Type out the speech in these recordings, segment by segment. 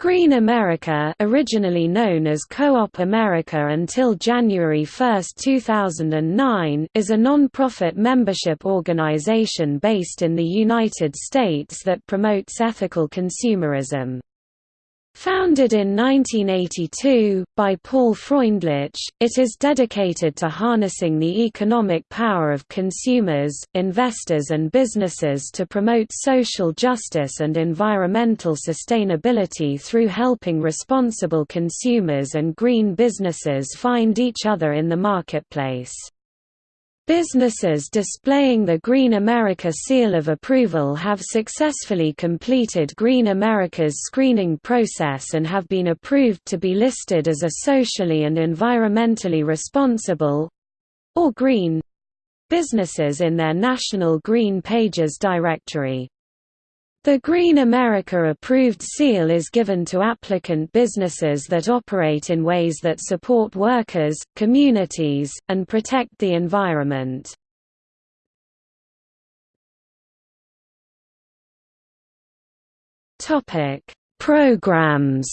Green America originally known as Co-op America until January 1, 2009 is a non-profit membership organization based in the United States that promotes ethical consumerism. Founded in 1982, by Paul Freundlich, it is dedicated to harnessing the economic power of consumers, investors and businesses to promote social justice and environmental sustainability through helping responsible consumers and green businesses find each other in the marketplace. Businesses displaying the Green America seal of approval have successfully completed Green America's screening process and have been approved to be listed as a socially and environmentally responsible or green businesses in their National Green Pages directory. The Green America Approved seal is given to applicant businesses that operate in ways that support workers, communities, and protect the environment. Programs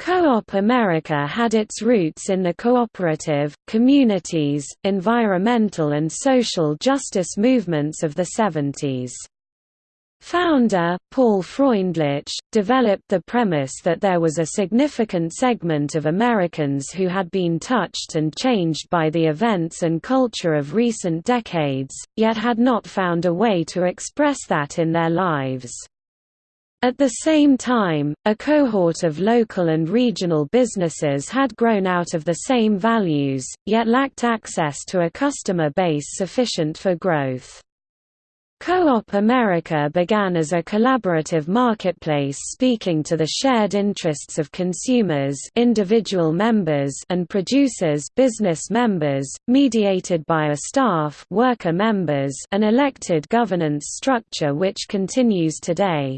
Co-op America had its roots in the cooperative, communities, environmental and social justice movements of the 70s. Founder, Paul Freundlich, developed the premise that there was a significant segment of Americans who had been touched and changed by the events and culture of recent decades, yet had not found a way to express that in their lives. At the same time, a cohort of local and regional businesses had grown out of the same values, yet lacked access to a customer base sufficient for growth. Co-op America began as a collaborative marketplace speaking to the shared interests of consumers individual members and producers business members, mediated by a staff worker members an elected governance structure which continues today.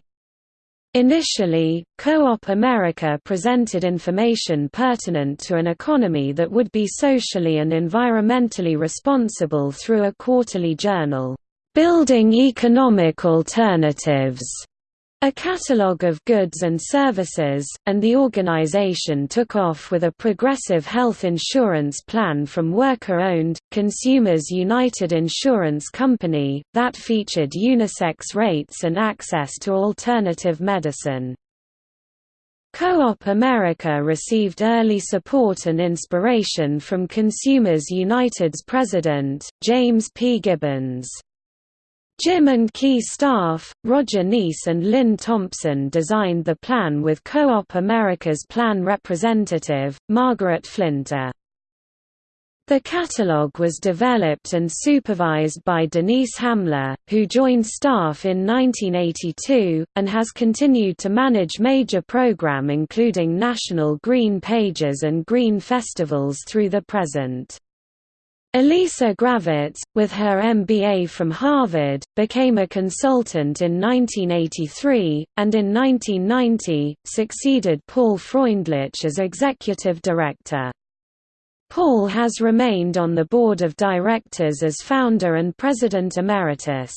Initially, Co-op America presented information pertinent to an economy that would be socially and environmentally responsible through a quarterly journal, "'Building Economic Alternatives' a catalogue of goods and services, and the organization took off with a progressive health insurance plan from worker-owned, Consumers United Insurance Company, that featured unisex rates and access to alternative medicine. Co-op America received early support and inspiration from Consumers United's president, James P. Gibbons. Jim and key staff, Roger Neese and Lynn Thompson designed the plan with Co-op America's plan representative, Margaret Flinter. The catalogue was developed and supervised by Denise Hamler, who joined staff in 1982, and has continued to manage major program including National Green Pages and Green Festivals through the present. Alisa Gravitz, with her MBA from Harvard, became a consultant in 1983, and in 1990, succeeded Paul Freundlich as executive director. Paul has remained on the board of directors as founder and president emeritus.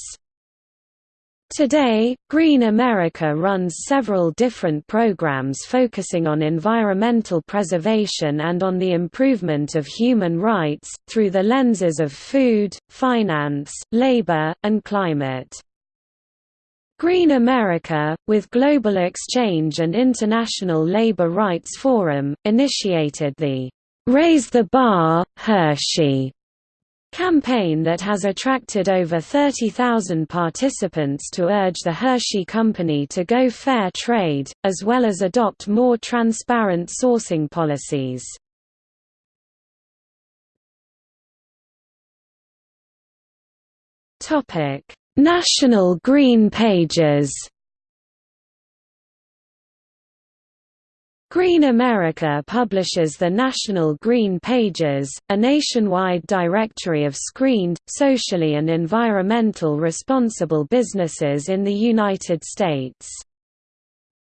Today, Green America runs several different programs focusing on environmental preservation and on the improvement of human rights, through the lenses of food, finance, labor, and climate. Green America, with Global Exchange and International Labor Rights Forum, initiated the Raise the Bar, Hershey campaign that has attracted over 30,000 participants to urge the Hershey Company to go fair trade, as well as adopt more transparent sourcing policies. National Green Pages Green America publishes the National Green Pages, a nationwide directory of screened, socially and environmental responsible businesses in the United States.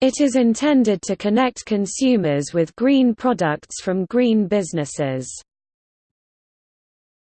It is intended to connect consumers with green products from green businesses.